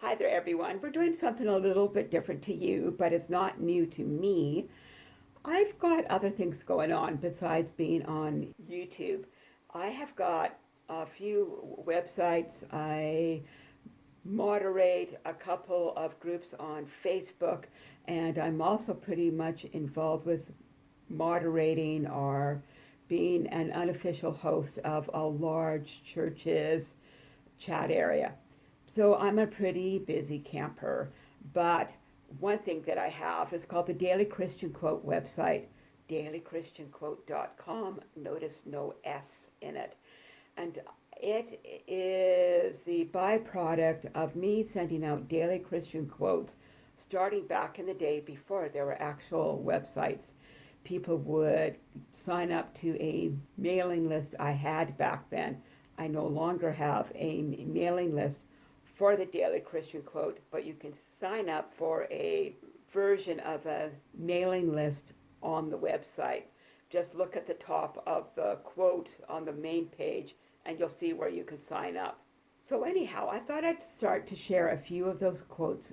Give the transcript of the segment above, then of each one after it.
Hi there, everyone. We're doing something a little bit different to you, but it's not new to me. I've got other things going on besides being on YouTube. I have got a few websites. I moderate a couple of groups on Facebook, and I'm also pretty much involved with moderating or being an unofficial host of a large church's chat area. So I'm a pretty busy camper, but one thing that I have is called the Daily Christian Quote website, dailychristianquote.com. Notice no S in it. And it is the byproduct of me sending out daily Christian quotes starting back in the day before there were actual websites. People would sign up to a mailing list I had back then. I no longer have a mailing list for the Daily Christian Quote, but you can sign up for a version of a mailing list on the website. Just look at the top of the quote on the main page and you'll see where you can sign up. So anyhow, I thought I'd start to share a few of those quotes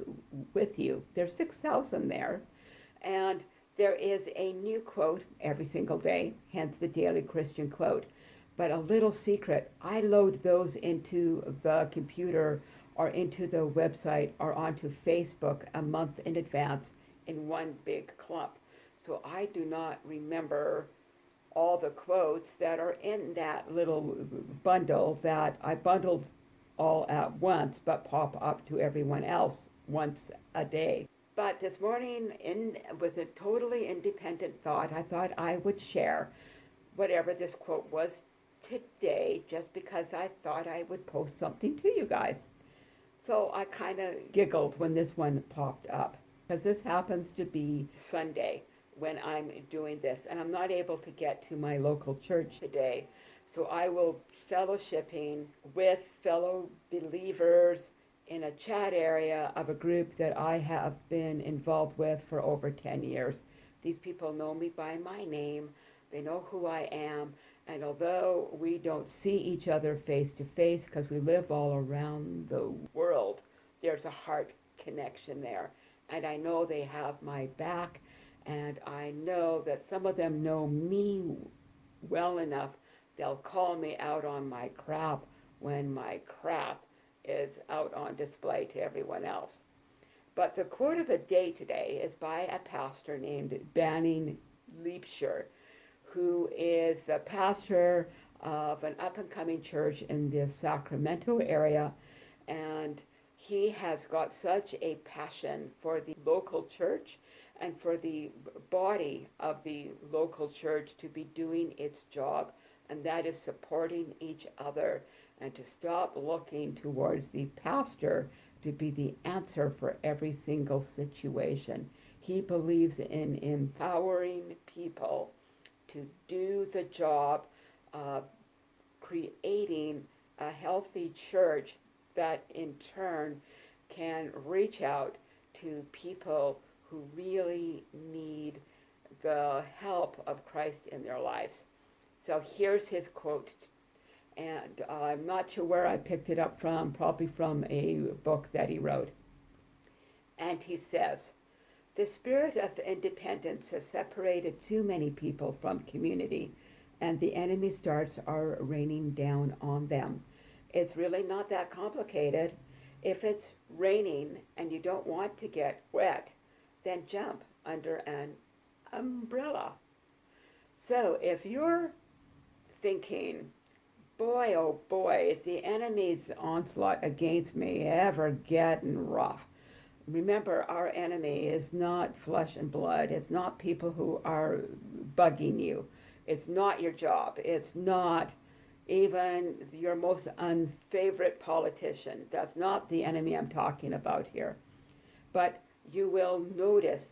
with you. There's 6,000 there, and there is a new quote every single day, hence the Daily Christian Quote. But a little secret, I load those into the computer or into the website or onto Facebook a month in advance in one big clump. So I do not remember all the quotes that are in that little bundle that I bundled all at once but pop up to everyone else once a day. But this morning, in with a totally independent thought, I thought I would share whatever this quote was today just because I thought I would post something to you guys. So I kind of giggled when this one popped up because this happens to be Sunday when I'm doing this and I'm not able to get to my local church today. So I will fellowshipping with fellow believers in a chat area of a group that I have been involved with for over 10 years. These people know me by my name. They know who I am. And although we don't see each other face to face because we live all around the world, there's a heart connection there. And I know they have my back, and I know that some of them know me well enough, they'll call me out on my crap when my crap is out on display to everyone else. But the quote of the day today is by a pastor named Banning Liebscher who is the pastor of an up and coming church in the Sacramento area. And he has got such a passion for the local church and for the body of the local church to be doing its job, and that is supporting each other and to stop looking towards the pastor to be the answer for every single situation. He believes in empowering people to do the job of creating a healthy church that in turn can reach out to people who really need the help of Christ in their lives. So here's his quote, and uh, I'm not sure where I picked it up from, probably from a book that he wrote. And he says, the spirit of independence has separated too many people from community, and the enemy's darts are raining down on them. It's really not that complicated. If it's raining and you don't want to get wet, then jump under an umbrella. So if you're thinking, boy, oh boy, is the enemy's onslaught against me ever getting rough? Remember our enemy is not flesh and blood. It's not people who are bugging you. It's not your job. It's not even your most unfavorite politician. That's not the enemy I'm talking about here. But you will notice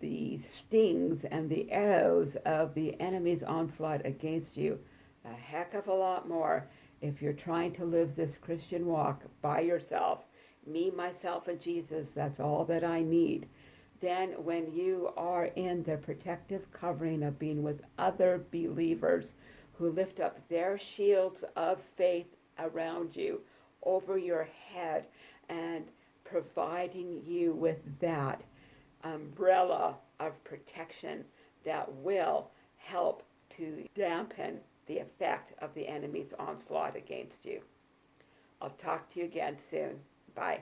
the stings and the arrows of the enemy's onslaught against you a heck of a lot more if you're trying to live this Christian walk by yourself me, myself, and Jesus, that's all that I need. Then, when you are in the protective covering of being with other believers who lift up their shields of faith around you, over your head, and providing you with that umbrella of protection that will help to dampen the effect of the enemy's onslaught against you. I'll talk to you again soon. Bye.